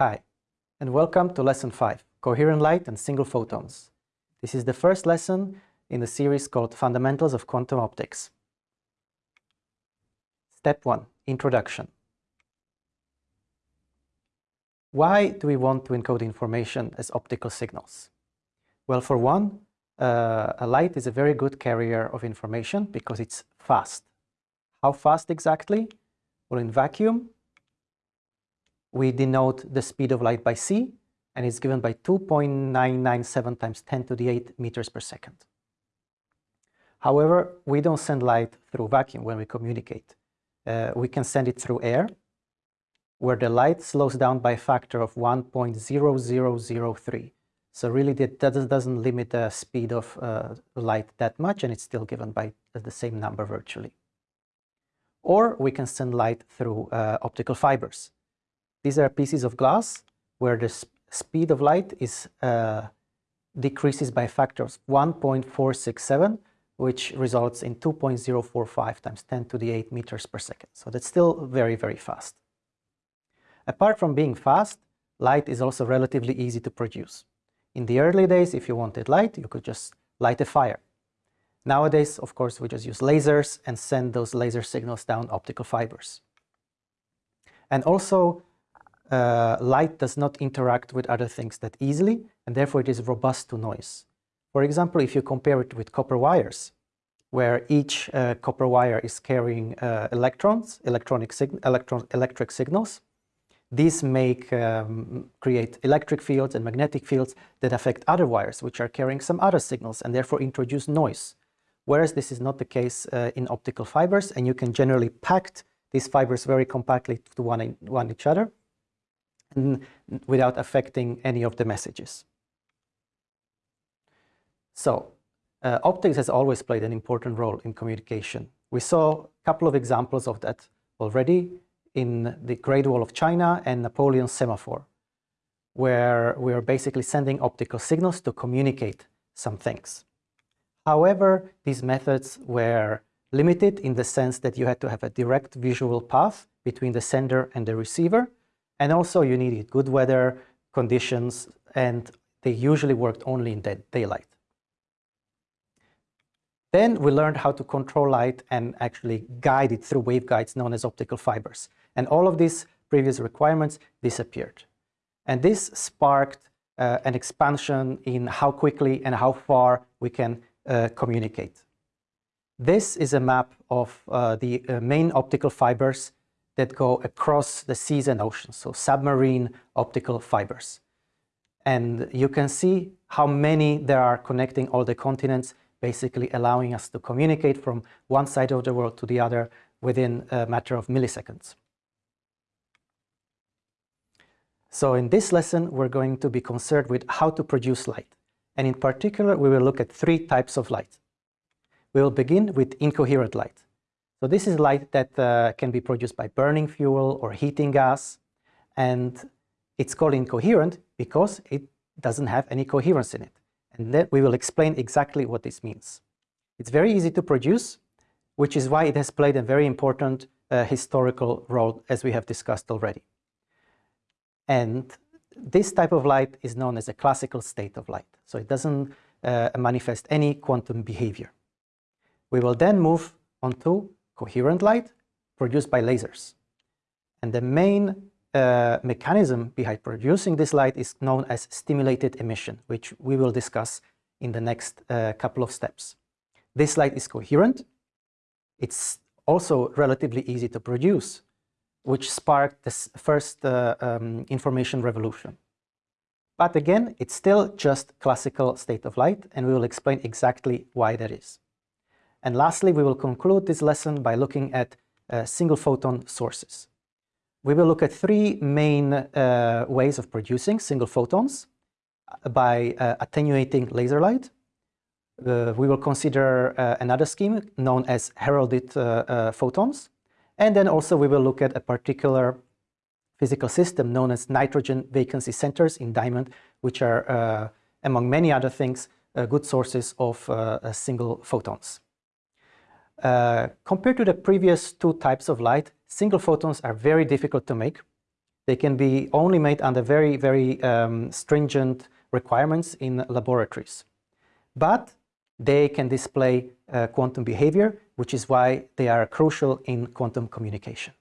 Hi, and welcome to Lesson 5, Coherent Light and Single Photons. This is the first lesson in the series called Fundamentals of Quantum Optics. Step 1, Introduction. Why do we want to encode information as optical signals? Well, for one, uh, a light is a very good carrier of information because it's fast. How fast exactly? Well, in vacuum, we denote the speed of light by c, and it's given by 2.997 times 10 to the 8 meters per second. However, we don't send light through vacuum when we communicate. Uh, we can send it through air, where the light slows down by a factor of 1.0003. So really that doesn't limit the speed of uh, light that much, and it's still given by the same number virtually. Or we can send light through uh, optical fibers. These are pieces of glass where the sp speed of light is uh, decreases by factors 1.467, which results in 2.045 times 10 to the 8 meters per second. So that's still very, very fast. Apart from being fast, light is also relatively easy to produce. In the early days, if you wanted light, you could just light a fire. Nowadays, of course, we just use lasers and send those laser signals down optical fibers. And also, uh, light does not interact with other things that easily, and therefore it is robust to noise. For example, if you compare it with copper wires, where each uh, copper wire is carrying uh, electrons, electronic sig electron electric signals, these make um, create electric fields and magnetic fields that affect other wires, which are carrying some other signals, and therefore introduce noise. Whereas this is not the case uh, in optical fibers, and you can generally pack these fibers very compactly to one, one each other, without affecting any of the messages. So, uh, optics has always played an important role in communication. We saw a couple of examples of that already in the Great Wall of China and Napoleon's semaphore, where we are basically sending optical signals to communicate some things. However, these methods were limited in the sense that you had to have a direct visual path between the sender and the receiver, and also you needed good weather conditions and they usually worked only in daylight. Then we learned how to control light and actually guide it through waveguides known as optical fibers. And all of these previous requirements disappeared. And this sparked uh, an expansion in how quickly and how far we can uh, communicate. This is a map of uh, the uh, main optical fibers that go across the seas and oceans, so submarine optical fibers. And you can see how many there are connecting all the continents, basically allowing us to communicate from one side of the world to the other within a matter of milliseconds. So in this lesson, we're going to be concerned with how to produce light. And in particular, we will look at three types of light. We will begin with incoherent light. So this is light that uh, can be produced by burning fuel or heating gas. And it's called incoherent because it doesn't have any coherence in it. And then we will explain exactly what this means. It's very easy to produce, which is why it has played a very important uh, historical role, as we have discussed already. And this type of light is known as a classical state of light. So it doesn't uh, manifest any quantum behavior. We will then move on to coherent light produced by lasers. And the main uh, mechanism behind producing this light is known as stimulated emission, which we will discuss in the next uh, couple of steps. This light is coherent. It's also relatively easy to produce, which sparked the first uh, um, information revolution. But again, it's still just classical state of light, and we will explain exactly why that is. And lastly, we will conclude this lesson by looking at uh, single photon sources. We will look at three main uh, ways of producing single photons uh, by uh, attenuating laser light. Uh, we will consider uh, another scheme known as heralded photons. And then also we will look at a particular physical system known as nitrogen vacancy centers in diamond, which are, among many other things, good sources of single photons. Uh, compared to the previous two types of light, single photons are very difficult to make They can be only made under very, very um, stringent requirements in laboratories. But they can display uh, quantum behavior, which is why they are crucial in quantum communication.